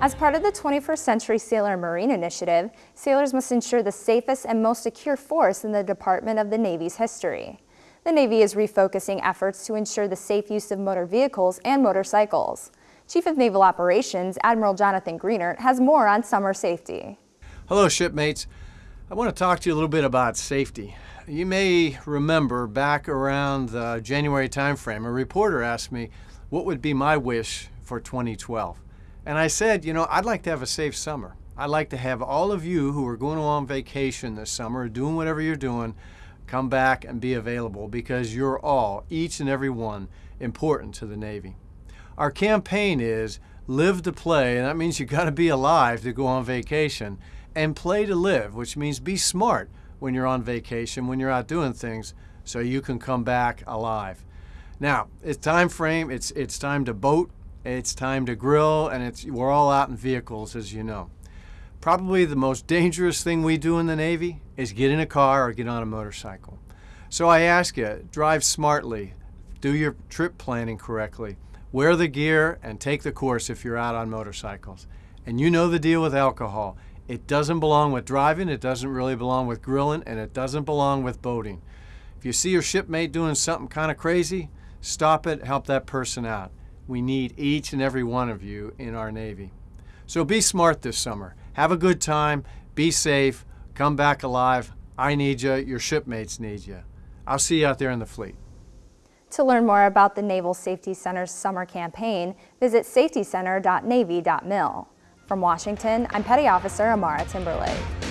As part of the 21st Century Sailor Marine Initiative, sailors must ensure the safest and most secure force in the Department of the Navy's history. The Navy is refocusing efforts to ensure the safe use of motor vehicles and motorcycles. Chief of Naval Operations Admiral Jonathan Greenert has more on summer safety. Hello shipmates. I want to talk to you a little bit about safety. You may remember back around the January timeframe, a reporter asked me what would be my wish for 2012. And I said, you know, I'd like to have a safe summer. I'd like to have all of you who are going on vacation this summer, doing whatever you're doing, come back and be available because you're all, each and every one, important to the Navy. Our campaign is live to play, and that means you got to be alive to go on vacation, and play to live, which means be smart when you're on vacation, when you're out doing things, so you can come back alive. Now, it's time frame, it's, it's time to boat, it's time to grill, and it's, we're all out in vehicles, as you know. Probably the most dangerous thing we do in the Navy is get in a car or get on a motorcycle. So I ask you, drive smartly, do your trip planning correctly, wear the gear, and take the course if you're out on motorcycles. And you know the deal with alcohol. It doesn't belong with driving, it doesn't really belong with grilling, and it doesn't belong with boating. If you see your shipmate doing something kind of crazy, stop it, help that person out. We need each and every one of you in our Navy. So be smart this summer. Have a good time, be safe, come back alive. I need you, your shipmates need you. I'll see you out there in the fleet. To learn more about the Naval Safety Center's summer campaign, visit safetycenter.navy.mil. From Washington, I'm Petty Officer Amara Timberlake.